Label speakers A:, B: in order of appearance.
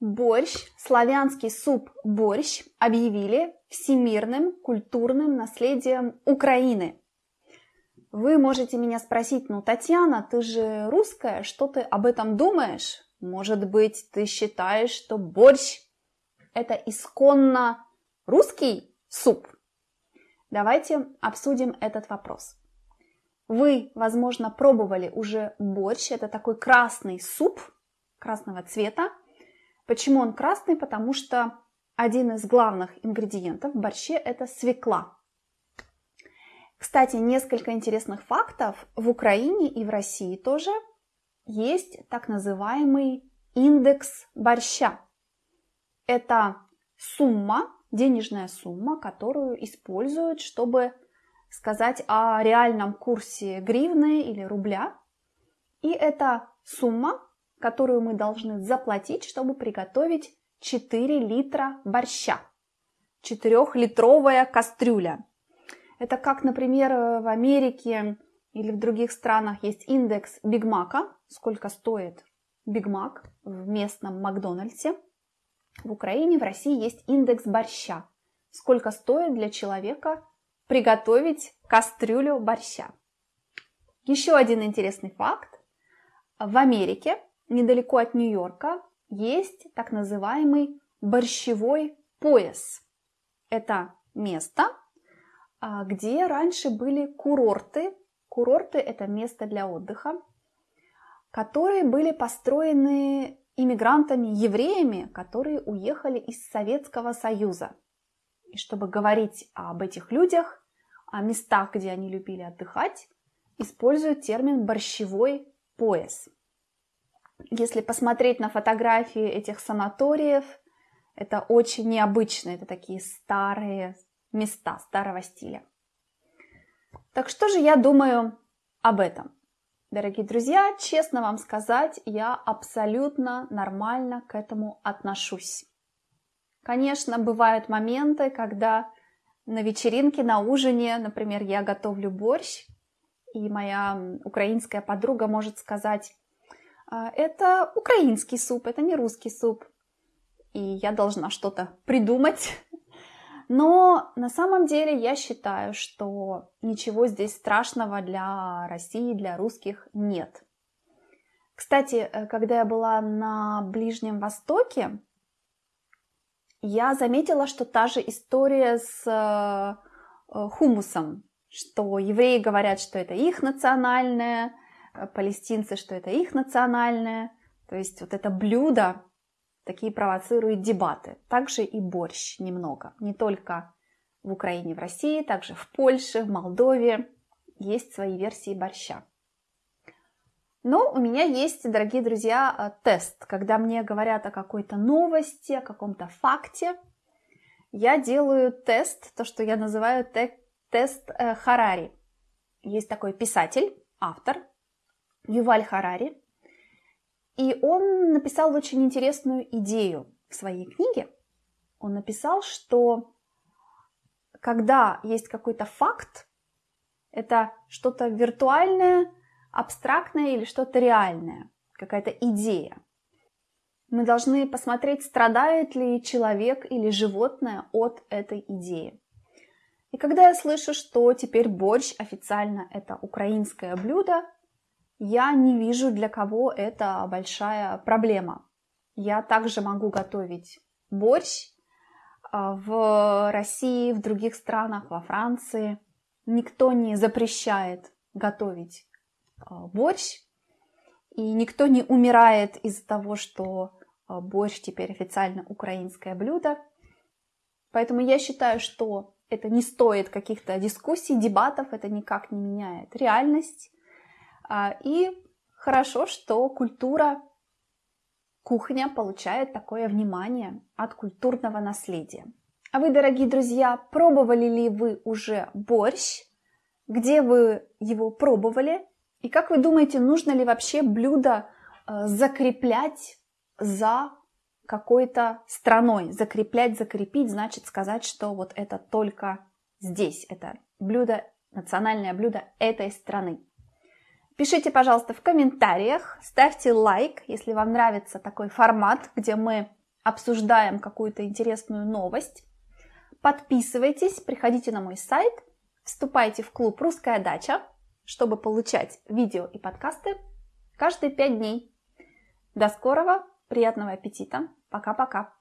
A: Борщ, славянский суп борщ объявили всемирным культурным наследием Украины. Вы можете меня спросить, ну, Татьяна, ты же русская, что ты об этом думаешь? Может быть, ты считаешь, что борщ – это исконно русский суп? Давайте обсудим этот вопрос. Вы, возможно, пробовали уже борщ. Это такой красный суп красного цвета. Почему он красный? Потому что один из главных ингредиентов в борще – это свекла. Кстати, несколько интересных фактов. В Украине и в России тоже есть так называемый индекс борща. Это сумма, денежная сумма, которую используют, чтобы сказать о реальном курсе гривны или рубля. И это сумма, которую мы должны заплатить, чтобы приготовить 4 литра борща. Четырехлитровая кастрюля. Это как, например, в Америке или в других странах есть индекс Бигмака, сколько стоит Бигмак в местном Макдональдсе. В Украине, в России есть индекс борща, сколько стоит для человека приготовить кастрюлю борща. Еще один интересный факт. В Америке, недалеко от Нью-Йорка, есть так называемый борщевой пояс. Это место, а, где раньше были курорты. Курорты – это место для отдыха, которые были построены иммигрантами-евреями, которые уехали из Советского Союза. И чтобы говорить об этих людях, о местах, где они любили отдыхать, используют термин «борщевой пояс». Если посмотреть на фотографии этих санаториев, это очень необычно, это такие старые места старого стиля. Так что же я думаю об этом? Дорогие друзья, честно вам сказать, я абсолютно нормально к этому отношусь. Конечно, бывают моменты, когда на вечеринке, на ужине, например, я готовлю борщ, и моя украинская подруга может сказать, «А, это украинский суп, это не русский суп. И я должна что-то придумать. Но на самом деле я считаю, что ничего здесь страшного для России, для русских нет. Кстати, э, когда я была на Ближнем Востоке, я заметила, что та же история с э, э, хумусом, что евреи говорят, что это их национальное, палестинцы, что это их национальное. То есть вот это блюдо такие провоцирует дебаты. Также и борщ немного. Не только в Украине, в России, также в Польше, в Молдове есть свои версии борща. Но у меня есть, дорогие друзья, э, тест. Когда мне говорят о какой-то новости, о каком-то факте, я делаю тест, то, что я называю те тест э, Харари. Есть такой писатель, автор, Юваль Харари, и он написал очень интересную идею в своей книге. Он написал, что когда есть какой-то факт, это что-то виртуальное, абстрактное или что-то реальное, какая-то идея. Мы должны посмотреть, страдает ли человек или животное от этой идеи. И когда я слышу, что теперь борщ официально это украинское блюдо, я не вижу, для кого это большая проблема. Я также могу готовить борщ а, в России, в других странах, во Франции. Никто не запрещает готовить а, борщ, и никто не умирает из-за того, что а, борщ теперь официально украинское блюдо. Поэтому я считаю, что это не стоит каких-то дискуссий, дебатов, это никак не меняет реальность. А, и хорошо, что культура, кухня получает такое внимание от культурного наследия. А вы, дорогие друзья, пробовали ли вы уже борщ? Где вы его пробовали? И как вы думаете, нужно ли вообще блюдо э, закреплять за какой-то страной? Закреплять, закрепить, значит сказать, что вот это только здесь, это блюдо, национальное блюдо этой страны. Пишите, пожалуйста, в комментариях, ставьте лайк, если вам нравится такой формат, где мы обсуждаем какую-то интересную новость. Подписывайтесь, приходите на мой сайт, вступайте в клуб «Русская дача», чтобы получать видео и подкасты каждые пять дней. До скорого, приятного аппетита, пока-пока.